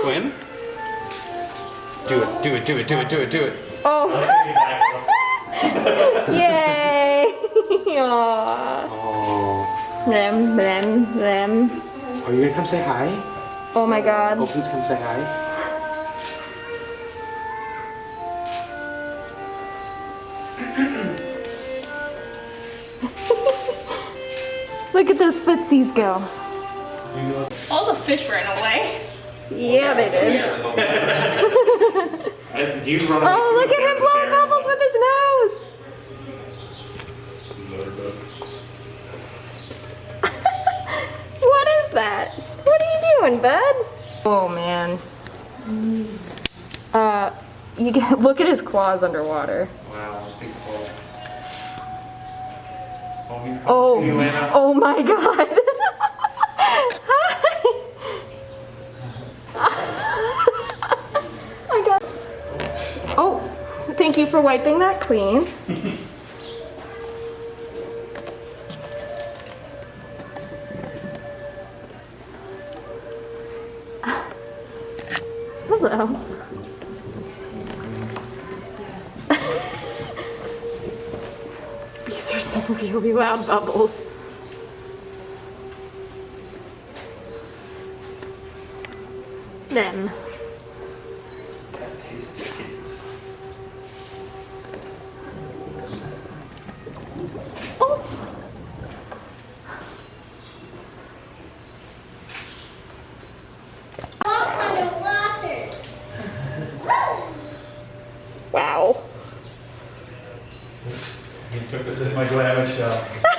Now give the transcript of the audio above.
swim. Do it, do it, do it, do it, do it, do it. Oh, yay! Aww. Oh. Them, them, them. Are you gonna come say hi? Oh my god. Oh, please come say hi. Look at those footsies go. Uh, All the fish ran away. Yeah, they did. And you run Oh, look at him blowing bubbles with his nose. what is that? What are you doing, bud? Oh man. Uh, you get, look at his claws underwater. Wow, big ball. Oh, Oh, to you, Lana. oh my god. Thank you for wiping that clean. Hello. These are some really loud bubbles. Them. He took us in my glamour shell.